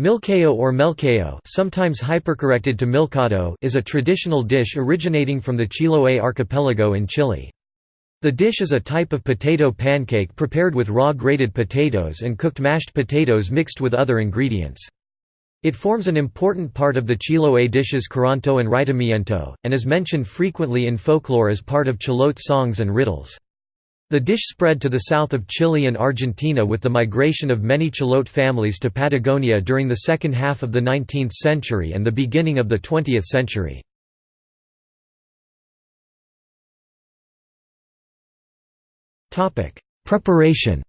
Milcayo or melcayo sometimes hypercorrected to milcado is a traditional dish originating from the Chiloé archipelago in Chile. The dish is a type of potato pancake prepared with raw grated potatoes and cooked mashed potatoes mixed with other ingredients. It forms an important part of the Chiloé dishes curanto and reitimiento, and is mentioned frequently in folklore as part of Chilote songs and riddles. The dish spread to the south of Chile and Argentina with the migration of many Chilote families to Patagonia during the second half of the 19th century and the beginning of the 20th century. Preparation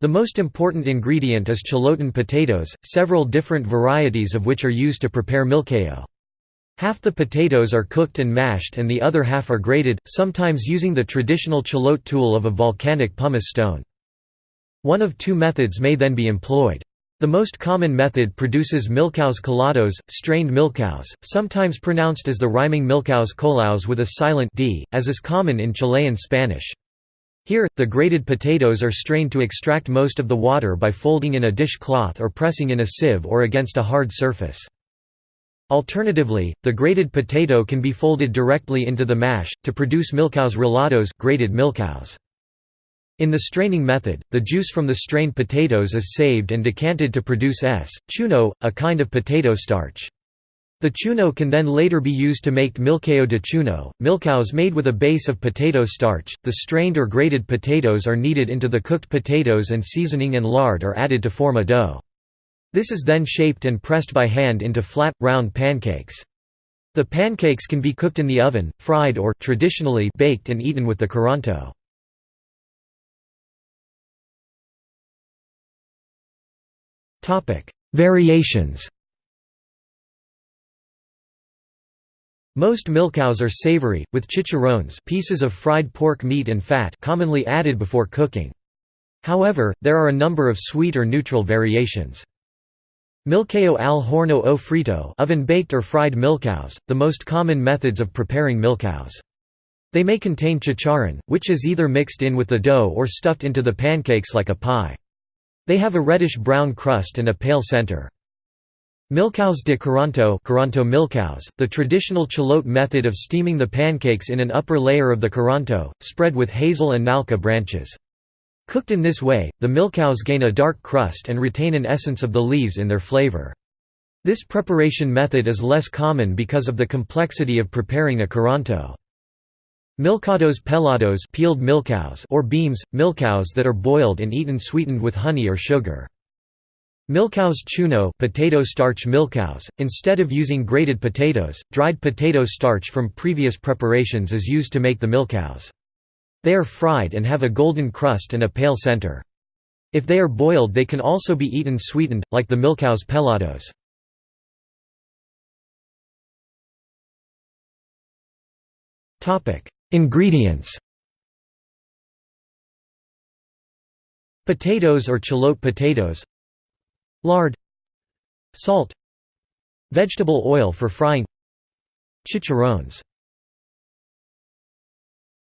The most important ingredient is chilotan potatoes, several different varieties of which are used to prepare milcayo. Half the potatoes are cooked and mashed and the other half are grated, sometimes using the traditional chilote tool of a volcanic pumice stone. One of two methods may then be employed. The most common method produces milcaos colados, strained milcaos, sometimes pronounced as the rhyming milcaos colaos with a silent d, as is common in Chilean Spanish. Here, the grated potatoes are strained to extract most of the water by folding in a dish cloth or pressing in a sieve or against a hard surface. Alternatively, the grated potato can be folded directly into the mash, to produce milcaos rallados grated milcaos. In the straining method, the juice from the strained potatoes is saved and decanted to produce S. chuno, a kind of potato starch. The chuno can then later be used to make milcayo de chuno, milcaos made with a base of potato starch. The strained or grated potatoes are kneaded into the cooked potatoes and seasoning and lard are added to form a dough. This is then shaped and pressed by hand into flat, round pancakes. The pancakes can be cooked in the oven, fried or traditionally baked and eaten with the curanto. Variations Most milcaos are savory, with chicharrones pieces of fried pork meat and fat commonly added before cooking. However, there are a number of sweet or neutral variations. Milcayo al horno o frito oven-baked or fried milcaos, the most common methods of preparing milcaos. They may contain chicharrón, which is either mixed in with the dough or stuffed into the pancakes like a pie. They have a reddish-brown crust and a pale center. Milcaos de curanto, curanto milcaos, the traditional chilote method of steaming the pancakes in an upper layer of the curanto, spread with hazel and nalca branches. Cooked in this way, the milcaos gain a dark crust and retain an essence of the leaves in their flavor. This preparation method is less common because of the complexity of preparing a curanto. Milcados pelados peeled milcaos or beams, milcaos that are boiled and eaten sweetened with honey or sugar. Milcaos chuno potato starch milcaos, instead of using grated potatoes, dried potato starch from previous preparations is used to make the milcaos. They are fried and have a golden crust and a pale center. If they are boiled they can also be eaten sweetened, like the milcaos pelados. Ingredients Potatoes or chilote potatoes Lard Salt Vegetable oil for frying Chicharrones